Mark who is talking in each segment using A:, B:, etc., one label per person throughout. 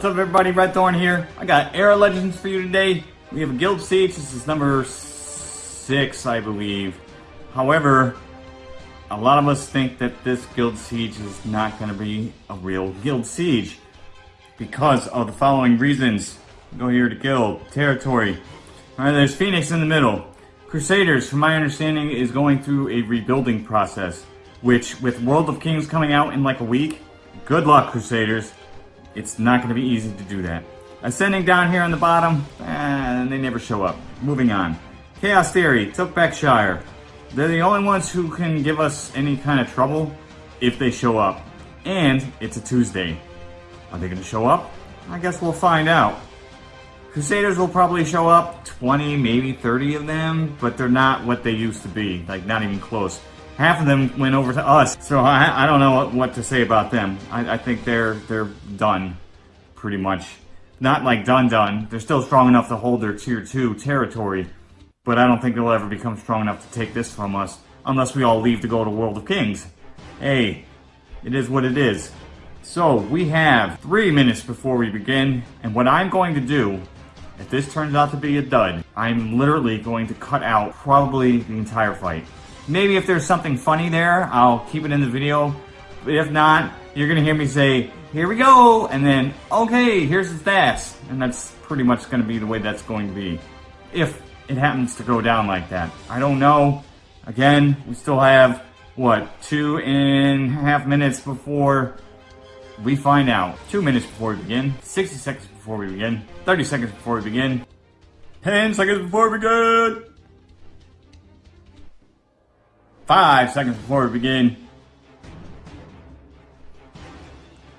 A: What's up everybody, Red Thorn here. I got Era Legends for you today. We have a Guild Siege, this is number 6 I believe. However, a lot of us think that this Guild Siege is not going to be a real Guild Siege. Because of the following reasons. Go here to Guild, Territory. Alright, there's Phoenix in the middle. Crusaders, from my understanding, is going through a rebuilding process. Which, with World of Kings coming out in like a week, good luck Crusaders. It's not going to be easy to do that. Ascending down here on the bottom, and eh, they never show up. Moving on. Chaos Theory, Took They're the only ones who can give us any kind of trouble if they show up. And it's a Tuesday. Are they going to show up? I guess we'll find out. Crusaders will probably show up, 20, maybe 30 of them, but they're not what they used to be, like not even close. Half of them went over to us, so I, I don't know what, what, to say about them. I, I think they're they're done, pretty much. Not like done done. They're still strong enough to hold their tier 2 territory, but I don't think they'll ever become strong enough to take this from us, unless we all leave to go to World of Kings. Hey, it is what it is. So, we have three minutes before we begin, and what I'm going to do if this turns out to be a dud, I'm literally going to cut out probably the entire fight. Maybe if there's something funny there, I'll keep it in the video. But if not, you're gonna hear me say, here we go, and then, okay, here's the stats. And that's pretty much gonna be the way that's going to be. If it happens to go down like that. I don't know. Again, we still have, what, two and a half minutes before we find out. Two minutes before we begin, 60 seconds before we begin, 30 seconds before we begin, 10 seconds before we begin, 5 seconds before we begin.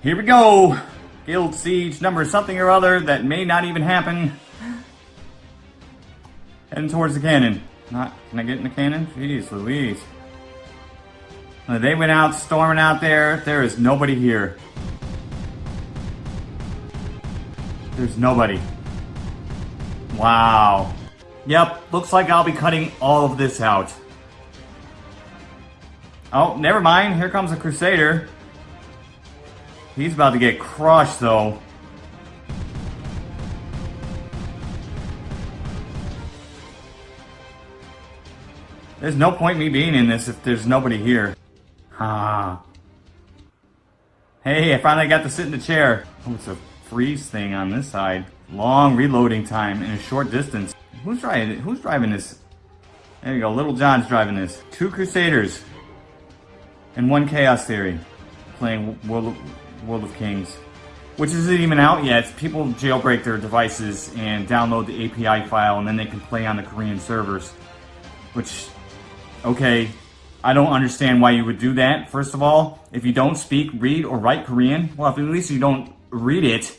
A: Here we go! Guild Siege number something or other that may not even happen. Heading towards the cannon. Not, can I get in the cannon? Jeez Louise. They went out storming out there. There is nobody here. There's nobody. Wow. Yep, looks like I'll be cutting all of this out. Oh, never mind. Here comes a Crusader. He's about to get crushed, though. There's no point me being in this if there's nobody here. Ah. Hey, I finally got to sit in the chair. Oh, it's a freeze thing on this side. Long reloading time in a short distance. Who's driving Who's driving this? There you go, Little John's driving this. Two Crusaders and one Chaos Theory playing World of, World of Kings. Which isn't even out yet. People jailbreak their devices and download the API file and then they can play on the Korean servers. Which, okay, I don't understand why you would do that. First of all, if you don't speak, read, or write Korean, well, if at least you don't read it,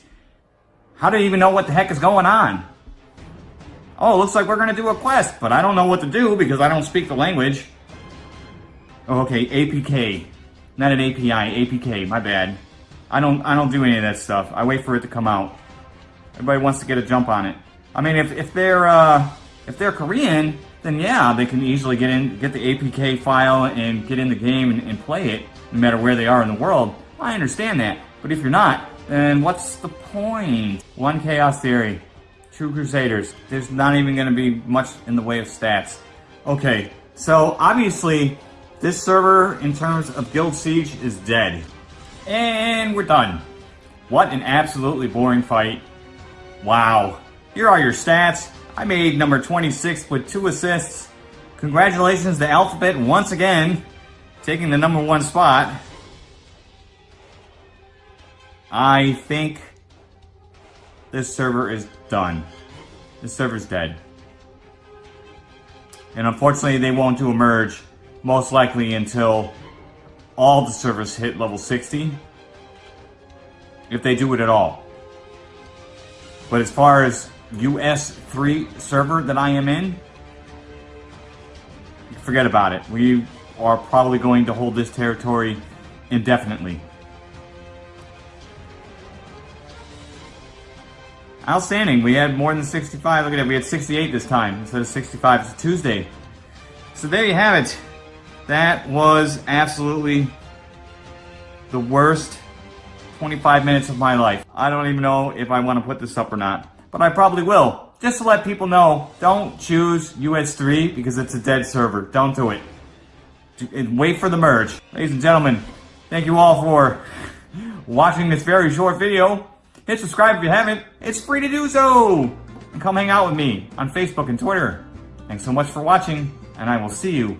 A: how do you even know what the heck is going on? Oh, looks like we're going to do a quest, but I don't know what to do because I don't speak the language. Oh, okay, APK. Not an API, APK, my bad. I don't I don't do any of that stuff. I wait for it to come out. Everybody wants to get a jump on it. I mean, if, if they're uh, if they're Korean, then yeah, they can easily get in, get the APK file and get in the game and, and play it, no matter where they are in the world. I understand that. But if you're not, then what's the point? One Chaos Theory, two Crusaders. There's not even going to be much in the way of stats. Okay, so obviously this server in terms of Guild Siege is dead. And we're done. What an absolutely boring fight. Wow. Here are your stats. I made number 26 with two assists. Congratulations to Alphabet once again, taking the number one spot. I think this server is done. This server's dead. And unfortunately, they won't do a merge, most likely until all the servers hit level 60. If they do it at all. But as far as US 3 server that I am in, forget about it. We are probably going to hold this territory indefinitely. Outstanding. We had more than 65. Look at that. We had 68 this time instead of 65. It's a Tuesday. So there you have it. That was absolutely the worst 25 minutes of my life. I don't even know if I want to put this up or not, but I probably will. Just to let people know, don't choose US3 because it's a dead server. Don't do it. Wait for the merge. Ladies and gentlemen, thank you all for watching this very short video. Hit subscribe if you haven't. It's free to do so. And come hang out with me on Facebook and Twitter. Thanks so much for watching, and I will see you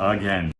A: again.